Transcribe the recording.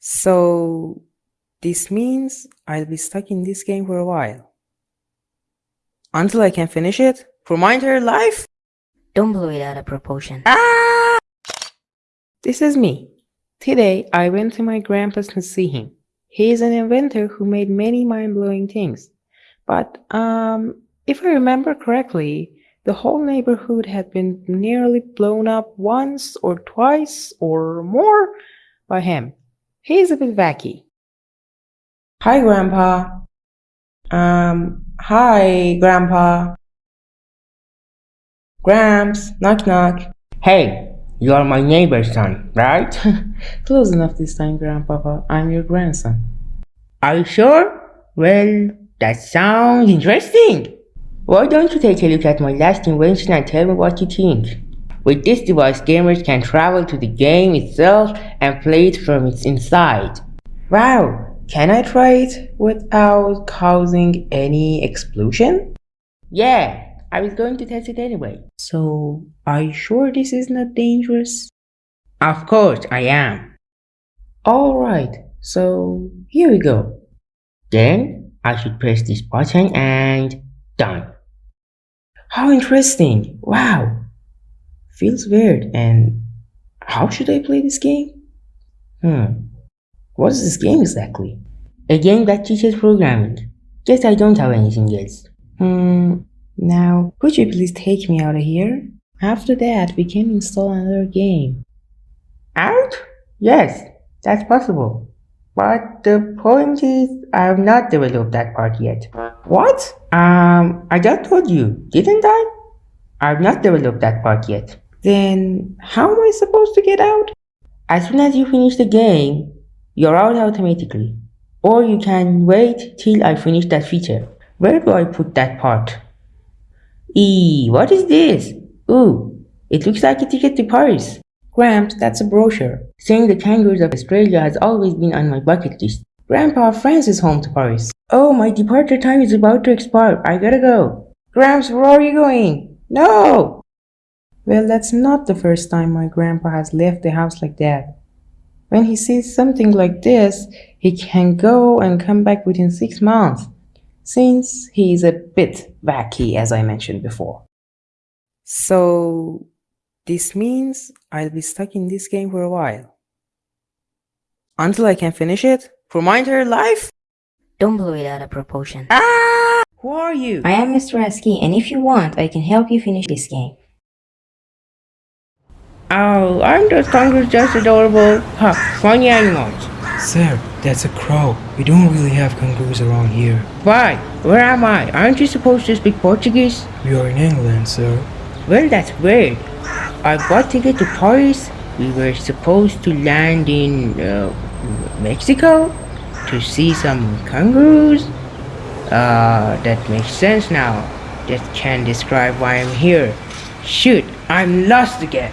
So this means I'll be stuck in this game for a while. Until I can finish it? For my entire life? Don't blow it out of proportion. Ah! This is me. Today I went to my grandpa's to see him. He is an inventor who made many mind-blowing things. But um if I remember correctly, the whole neighborhood had been nearly blown up once or twice or more by him. He's a bit wacky. Hi, Grandpa. Um, hi, Grandpa. Gramps, knock knock. Hey, you are my neighbor's son, right? Close enough this time, Grandpapa. I'm your grandson. Are you sure? Well, that sounds interesting. Why don't you take a look at my last invention and tell me what you think? With this device, gamers can travel to the game itself and play it from its inside. Wow, can I try it without causing any explosion? Yeah, I was going to test it anyway. So, are you sure this is not dangerous? Of course I am. Alright, so here we go. Then I should press this button and done. How interesting! Wow! Feels weird and how should I play this game? Hmm, what is this game exactly? A game that teaches programming. Guess I don't have anything else. Hmm, now could you please take me out of here? After that we can install another game. Out? Yes, that's possible. But the point is, I have not developed that part yet. What? Um, I just told you, didn't I? I have not developed that part yet. Then how am I supposed to get out? As soon as you finish the game, you're out automatically. Or you can wait till I finish that feature. Where do I put that part? Eee, what is this? Ooh, it looks like a ticket to Paris. Gramps, that's a brochure. Seeing the kangaroos of Australia has always been on my bucket list. Grandpa, France is home to Paris. Oh, my departure time is about to expire. I gotta go. Gramps, where are you going? No! Well, that's not the first time my grandpa has left the house like that. When he sees something like this, he can go and come back within six months, since he is a bit wacky, as I mentioned before. So, this means I'll be stuck in this game for a while. Until I can finish it? For my entire life? Don't blow it out of proportion. Ah! Who are you? I am Mr. Aski, and if you want, I can help you finish this game. Oh, aren't those kangaroos just adorable? Huh, funny animals. Sir, that's a crow. We don't really have kangaroos around here. Why? Where am I? Aren't you supposed to speak Portuguese? We are in England, sir. Well, that's weird. I bought ticket to Paris. We were supposed to land in uh, Mexico to see some kangaroos. Uh, that makes sense now. That can describe why I'm here. Shoot, I'm lost again.